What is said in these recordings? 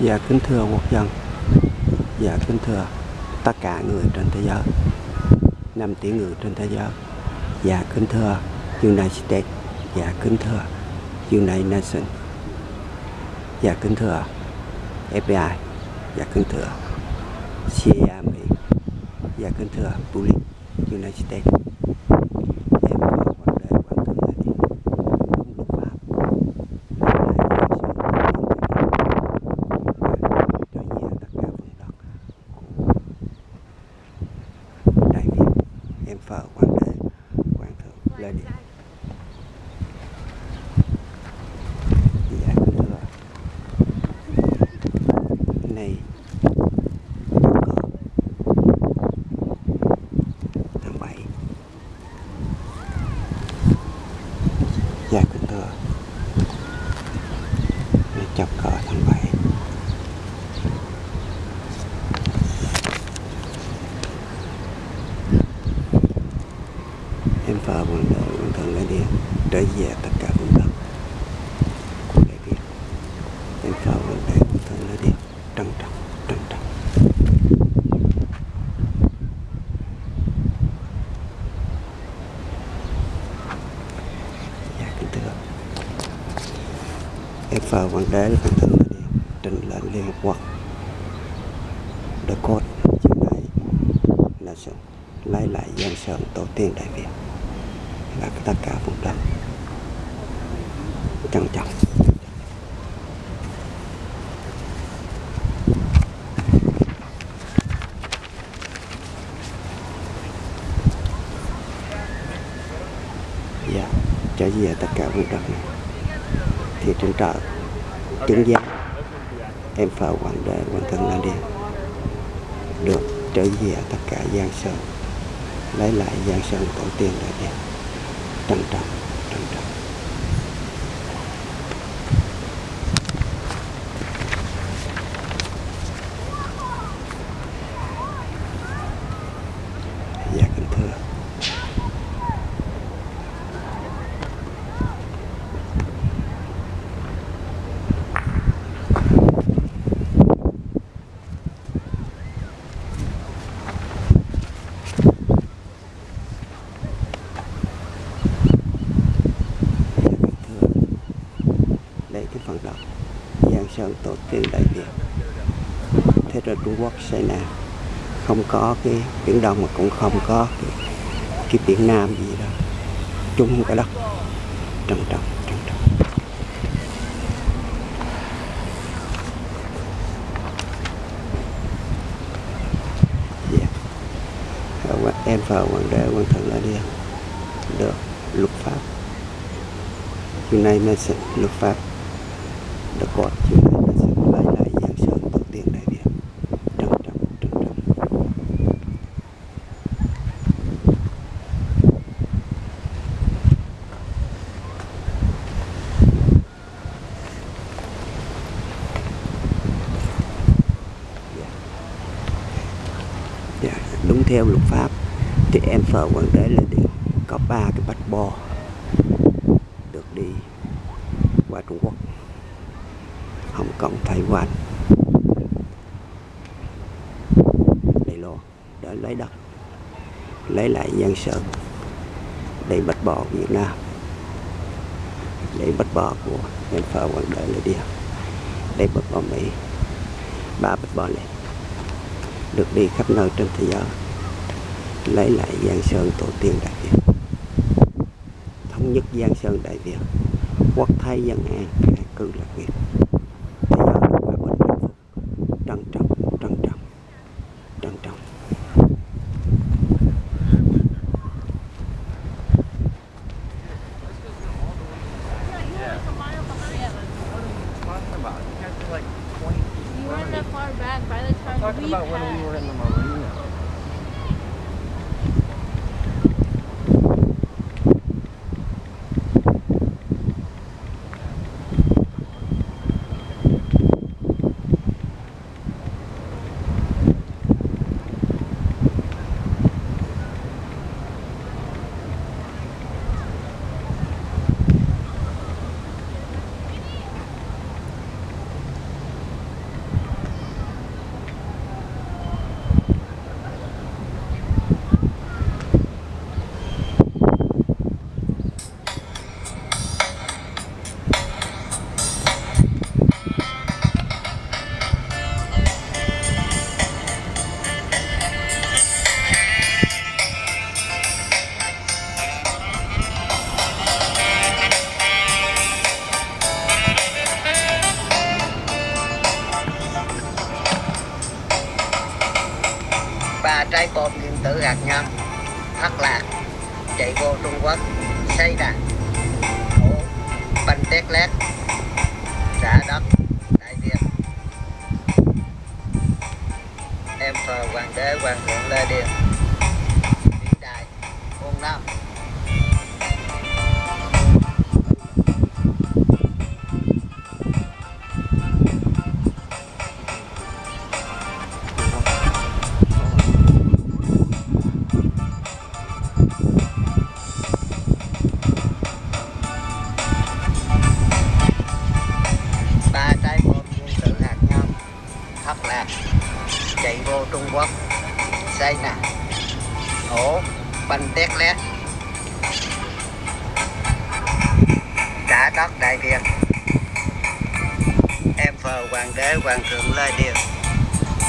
Dạ kính thưa quốc dân. Dạ kính thưa tất cả người trên thế giới. 5 tỷ người trên thế giới. Dạ kính thưa United States. Dạ kính thưa United Nations. Dạ kính thưa FBI Dạ kính thưa CIA Mỹ Dạ kính thưa Police United States Em có quan đề quan tâm là gì? Đúng luật pháp Lại là sự cho về tất cả vùng đất Đại Việt Em phờ quan đế quan thượng lên điện dạ kính thưa này đóng cờ tháng 7 dạ kính thưa này chọc cờ tháng 7 em phờ quan đế quan thượng lên điện trở về tất cả vùng đất của đại Việt em phờ quan đế quan thượng lên điện trân trọng trân trọng dạ kính thưa để phờ quan đế đi. Trình lên liên hợp quốc the code chiều này là sự lấy lại dân sơn tổ tiên đại việt. Và tất cả vùng đất. Trân trọng. Dạ. Trở về tất cả vùng đất này. Thì trên trời chứng giám em phải hoàng đế hoàng thân lan điền được trở về tất cả giang sơn. Lấy lại giang sơn tổ tiên đại việt trọng trân trọng dạ kính thưa dạ kính thưa đây cái phần đất giang sơn tổ tiên đại việt thế rồi trung quốc xây nè, không có cái biển đông mà cũng không có cái, cái biển nam gì đó. Chung cái đất trầm trọng trầm trọng. Dạ. Em vào hoàng đế hoàng thượng là đi được luật pháp. United Nations luật pháp the court United Nations lấy lại giang sơn tổ tiên đại việt trân trọng trân trọng Dạ. Dạ, đúng theo luật pháp vào em đế là đi, có ba cái bạch bò được đi qua Trung Quốc. Hồng Kông, Thái Quan. Đài Loan để lấy đất, lấy lại Giang Sơn để bạch bò Việt Nam. Để bạch bò của nhân phở hoàng đế là đi. Để bạch bò Mỹ, ba bạch bò này được đi khắp nơi trên thế giới lấy lại Giang Sơn tổ tiên Đại Việt. Thống nhất Giang Sơn Đại Việt. Quốc thái dân an an cư lạc nghiệp hạt nhân, thất lạc, chạy vô Trung Quốc, xây đàn thủ banh tét lét trả đất, Đại Việt. Em thờ hoàng đế, hoàng thượng Lê Điền. quốc. Xây nè ổ banh à? tét lét. Đã đất đại việt. Em phờ hoàng đế, hoàng thượng lê điền.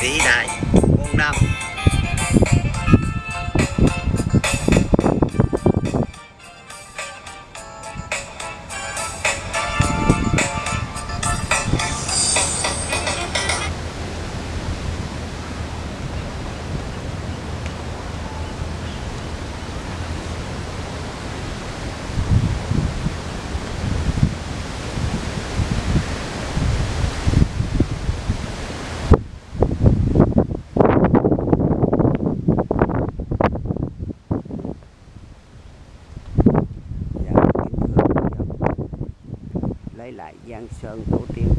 Vĩ đại, muôn năm. Giang Sơn tổ tiên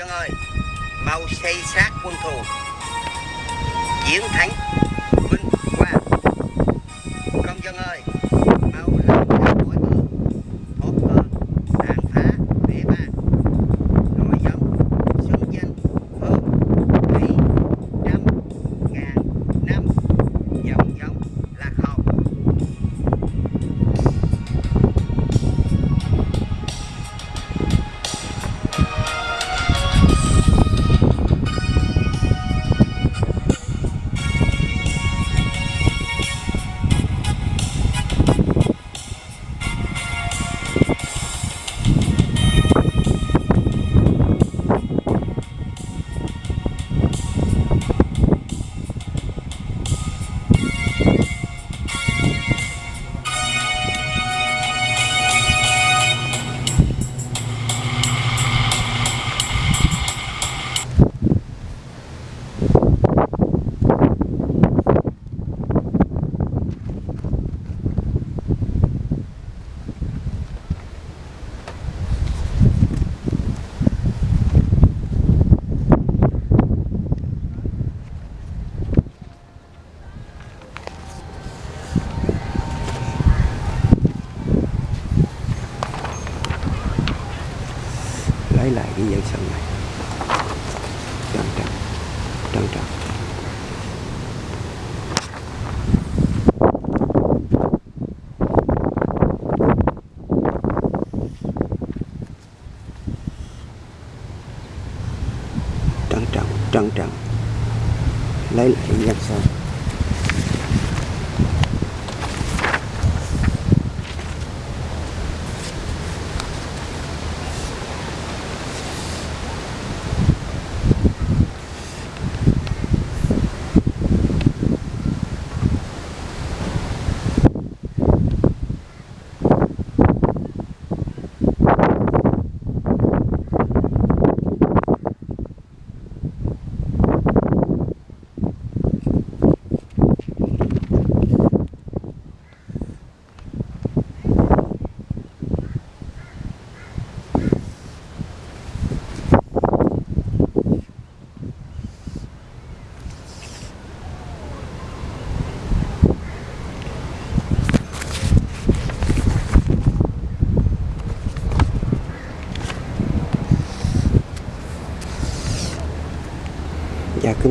chân ơi. Mau xây xác quân thù. Chiến thắng vinh quang. công dân ơi.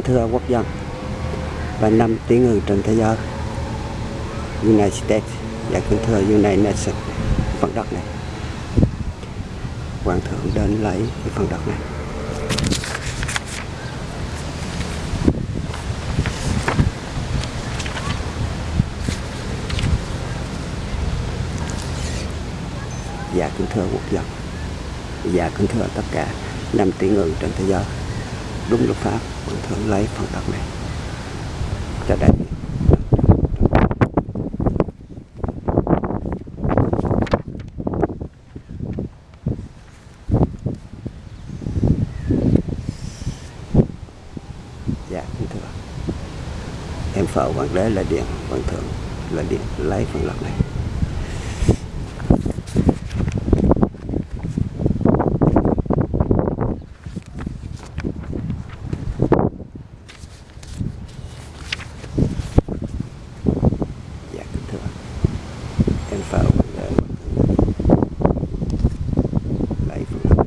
Thưa quốc dân và năm tiếng người trên thế giới. United States và kính thưa United Nations phần đất này. Hoàng thượng đến lấy cái phần đất này. Và kính thưa quốc dân. Và kính thưa tất cả năm tỷ người trên thế giới đúng luật pháp vẫn thượng lấy phần đất này. Cho đại dạ kính thưa. Em phở hoàng đế là điện, hoàng thượng là điện, lấy phần đất này dạ kính thưa em phở hoàng đế lấy phần đất này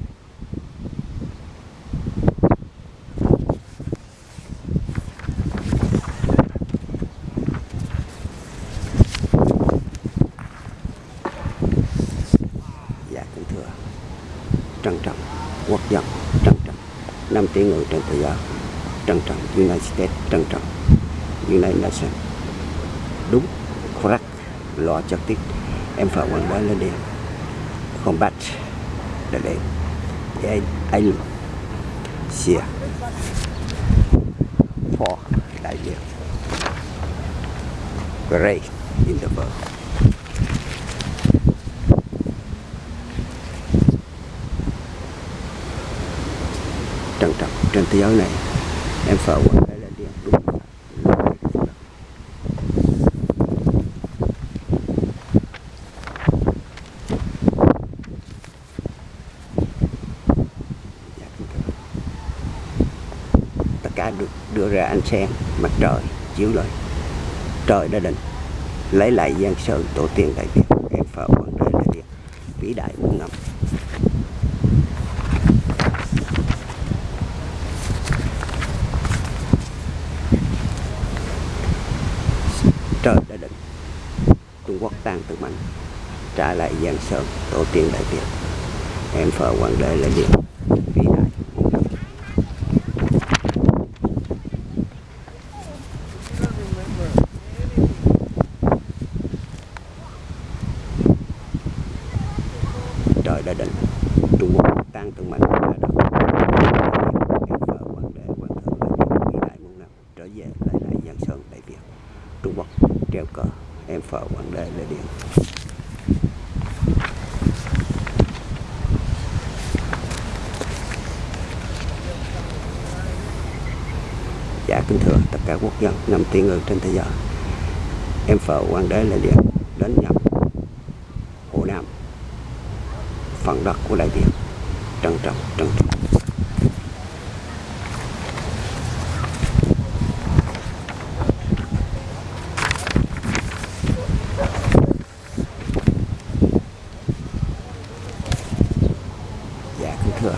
dạ kính thưa trân trọng quốc dân trân trọng tế tỷ người trên thế giới trân trọng, United States trân trọng. United Nations. Đúng, correct. Lo trực tiếp em phải quan bá lên đi. Combat để để. Anh island for đại diện great in the world. Trân trọng trên thế giới này. Em sợ quan đế lên điện đúng. Dạ, Tất cả được đưa ra ánh sáng, mặt trời, chiếu lên trời đã định lấy lại gian sơn tổ tiên đại việt em phở hoàng đế đại việt vĩ đại muôn năm trời đã định trung quốc tan từ mạnh trả lại giang sơn tổ tiên đại việt em phở hoàng đế là điện vĩ đại muôn năm trời đã định trung quốc tan từ mạnh ra đất em phở hoàng đế hoàng thượng là điện vĩ đại muôn năm trở về lại lại giang sơn đại việt trung quốc treo cờ em phở hoàng đế là điện dạ kính thưa tất cả tiên người trên thế giới. Em phở hoàng đế là điện đến nhập hồ nam, phần đất của đại việt trân trọng trân trọng. Dạ kính thưa,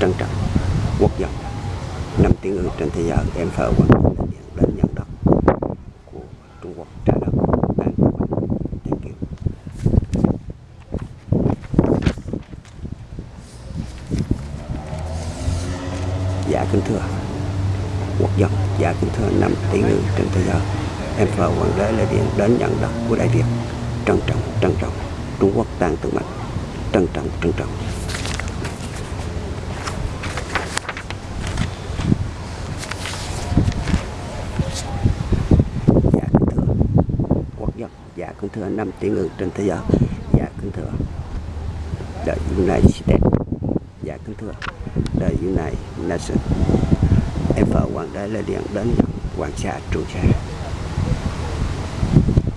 trân trọng quốc dân. Năm tiếng người trên thế giới, em phở hoàng thưa năm tiếng ngữ trên thế giới. Dạ kính thưa. The United States dạ kính thưa. The United Nations em vợ hoàng đế lê điện đến hoàng sa, trường sa.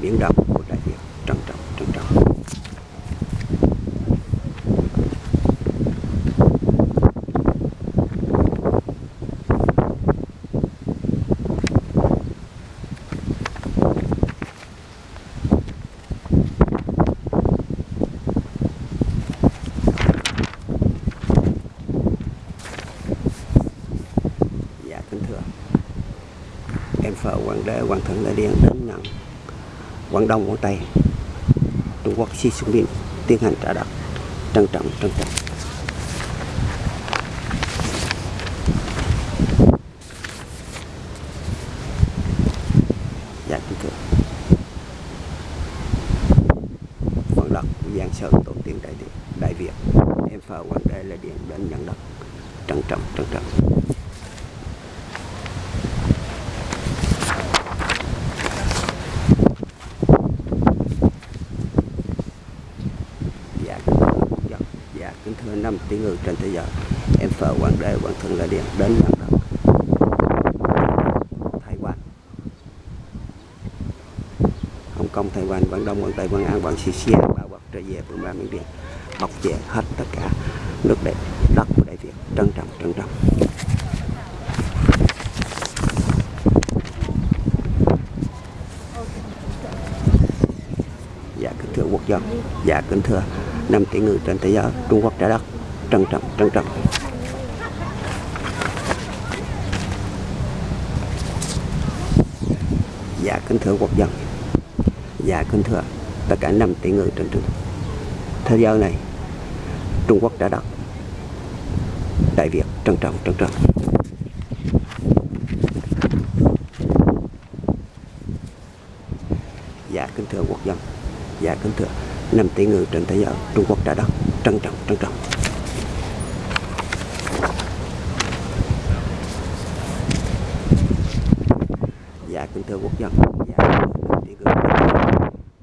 Biển đông của đại việt trân trọng trân trọng dạ kính thưa đế, hoàng thượng lê điện đến nhận quảng đông quảng tây, trung quốc xi xuống biên tiến hành trả đất trân trọng trân trọng dạ kính thưa phần đất của giang sơn tổ tiên đại việt đại việt em phờ hoàng đế lê điện đến nhận đất trân trọng trân trọng dạ kính thưa dạ, dạ kính thưa năm tỷ người trên thế giới, em phở hoàng đế, hoàng thượng là điện đến nhận đất Thái Quan. Hồng Kông, Thái Quan, Quảng Đông, Quảng Tây, Quảng An, Quảng Sisia bao bọc trở về vùng ba, miền Điện. Bọc che hết tất cả nước đẹp, đất của Đại Việt. Trân trọng trân trọng. Dạ kính thưa quốc dân. Dạ kính thưa năm tỷ người trên thế giới, Trung Quốc trả đất trân trọng trân trọng. Dạ kính thưa quốc dân. Dạ kính thưa tất cả năm tỷ người trên trường. Thế giới này, Trung Quốc đã đặt Đại Việt trân trọng trân trọng. Dạ kính thưa quốc dân. Dạ kính thưa năm tỷ người trên thế giới. Trung Quốc đã đặt trân trọng trân trọng. Dạ quốc dân và năm cử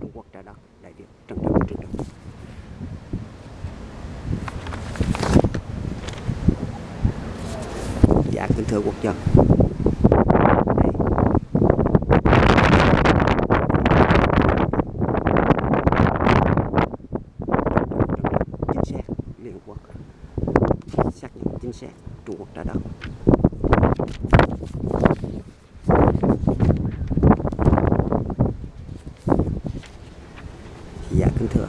Trung Quốc trả đất, Đại Việt trân trọng trân trọng dạ kính thưa quốc dân Đây. chính xác liên Hợp quốc xác nhận chính xác Trung Quốc trả đất dạ kính thưa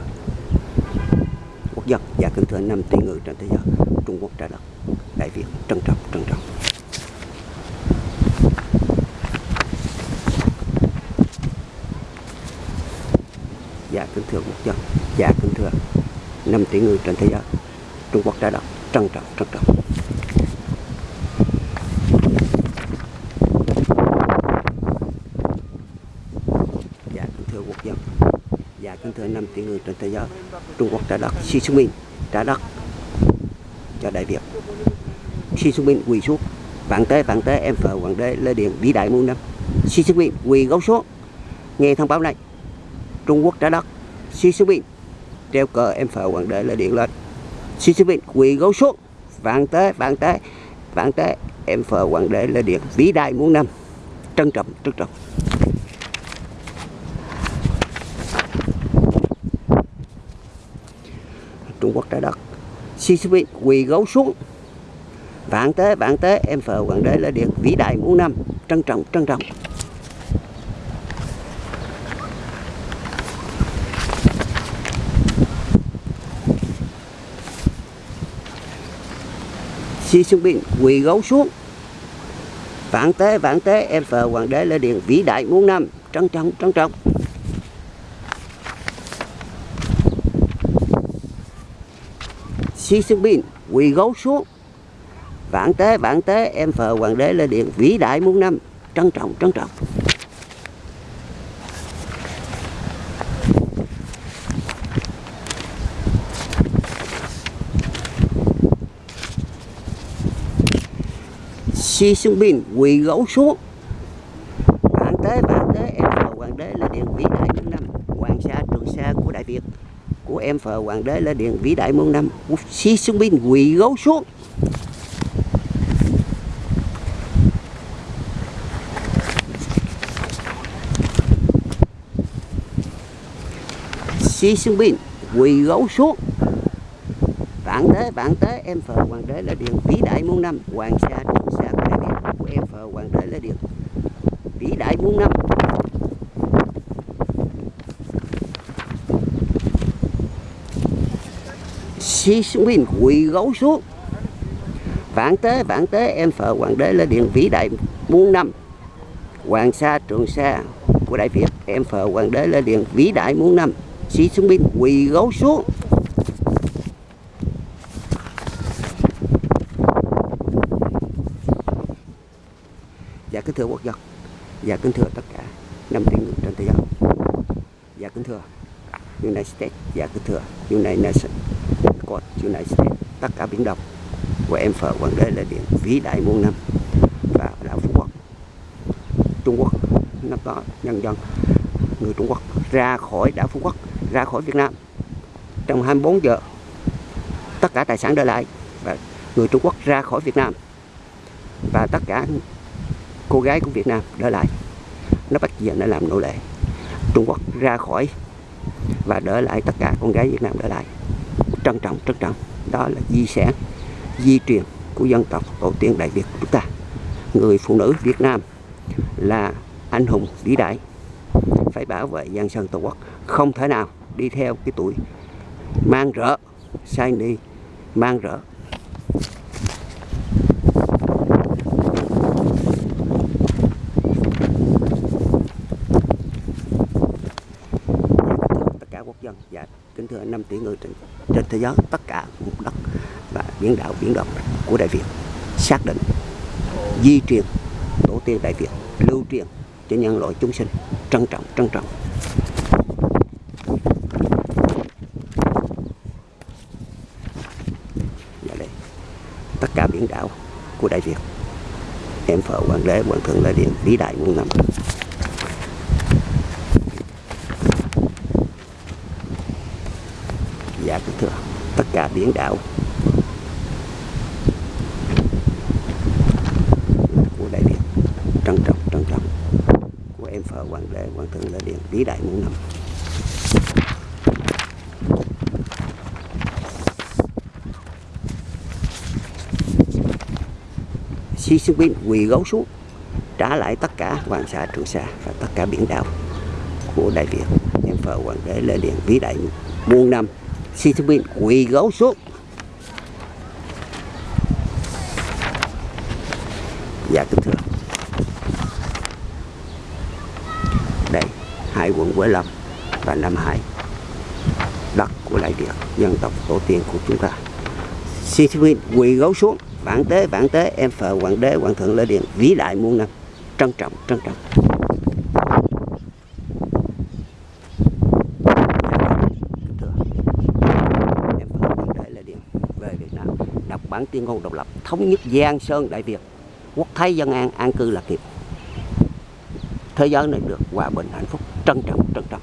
quốc dân và cử thứ năm tỷ người trên thế giới, Trung Quốc trả đất, Đại Việt, trân trọng trân trọng. Và kính thưa quốc dân và kính thưa năm tỷ người trên thế giới, Trung Quốc trả đất, trân trọng trân trọng dạ kính thưa quốc dân dạ năm tỷ người trên thế giới, Trung Quốc trả đất, Xi minh trả đất cho Đại Việt. Xi minh quỳ xuống, vạn tế vạn tế, em phờ hoàng đế lê điện vĩ đại muôn năm. Xi minh quỳ gấu xuống, nghe thông báo này. Trung Quốc trả đất, Xi minh treo cờ em phờ hoàng đế lê điện lên. Xi minh quỳ gấu xuống, vạn tế vạn tế vạn tế, em phờ hoàng đế lê điện vĩ đại muôn năm. Trân trọng trân trọng. Trung Quốc trái đất. Sisyphus quỳ gấu xuống. Vạn tế vạn tế, em phờ hoàng đế là điện vĩ đại muôn năm trân trọng trân trọng. Xi Jinping quỳ gấu xuống. Vạn tế vạn tế, em phờ hoàng đế là điện vĩ đại muôn năm trân trọng trân trọng. Xi Jinping, quỳ gấu xuống. Vạn tế vạn tế, em phờ hoàng đế lên điện, vĩ đại muôn năm. Trân trọng trân trọng. Xi Jinping quỳ gấu xuống vạn tế vạn tế em phờ hoàng đế lê điện vĩ đại muôn năm hoàng sa trường sa của đại việt của em phờ hoàng đế lên điện vĩ đại muôn năm. Xi Jinping quỳ gấu xuống. Xi Jinping quỳ gấu xuống. Vạn tế vạn tế em phờ hoàng đế là điện vĩ đại muôn năm. Hoàng sa trường sa của em phờ hoàng đế là điện vĩ đại muôn năm. Xuống bên quỳ gấu xuống. Vạn tế vạn tế, em phờ hoàng đế lên điện vĩ đại muôn năm. Hoàng Sa, Trường Sa của Đại Việt, em phờ hoàng đế lên điện vĩ đại muôn năm. Xí xuống bên quỳ gấu xuống. Dạ kính thưa quốc dân. Dạ kính thưa tất cả năm tiếng người trên thế giới. Dạ kính thưa United States. Dạ kính thưa United Nations. God United States, tất cả biển đông. Của em phở Quảng đế là điện vĩ đại muôn năm và đảo Phú Quốc. Trung Quốc, năm đó nhân dân, người Trung Quốc ra khỏi đảo Phú Quốc, ra khỏi Việt Nam. Trong 24 giờ, tất cả tài sản để lại và người Trung Quốc ra khỏi Việt Nam. Và tất cả cô gái của Việt Nam để lại. Nó bắt giờ nó làm nô lệ. Trung Quốc ra khỏi và đỡ lại tất cả con gái Việt Nam để lại trân trọng trân trọng. Đó là di sản di truyền của dân tộc tổ tiên Đại Việt của chúng ta. Người phụ nữ Việt Nam là anh hùng vĩ đại phải bảo vệ dân sơn tổ quốc. Không thể nào đi theo cái tuổi mang rỡ sai đi mang rỡ. Tất cả quốc dân và kính thưa 5 tỷ người trên, trên thế giới, tất cả vùng đất và biển đảo, biển động của Đại Việt xác định di truyền tổ tiên Đại Việt, lưu truyền cho nhân loại chúng sinh, trân trọng trân trọng. Và đây, tất cả biển đảo của Đại Việt, em phở hoàng đế, hoàng thượng lê điện vĩ đại muôn năm dạ kính thưa tất cả biển đảo. Của Đại Việt trân trọng trân trọng. Của em phở hoàng đế hoàng thượng lê điện, vĩ đại muôn năm. Xi Jinping quỳ gấu xuống, trả lại tất cả Hoàng Sa, Trường Sa và tất cả biển đảo của Đại Việt em phở hoàng đế lê điện, vĩ đại muôn năm. Xi Jinping quỳ gấu xuống. Dạ kính thưa. Đây, hai quận Quế Lâm và Nam Hải, đất của Đại Việt dân tộc tổ tiên của chúng ta. Xi Jinping quỳ gấu xuống vạn tế vạn tế, em phờ hoàng đế, hoàng thượng lê điện vĩ đại muôn năm, trân trọng trân trọng Kính thưa, em phờ hoàng đế lê điện về Việt Nam đọc bản tuyên ngôn độc lập, thống nhất Giang Sơn Đại Việt, quốc thái dân an an cư lạc nghiệp thế giới này được hòa bình hạnh phúc, trân trọng trân trọng.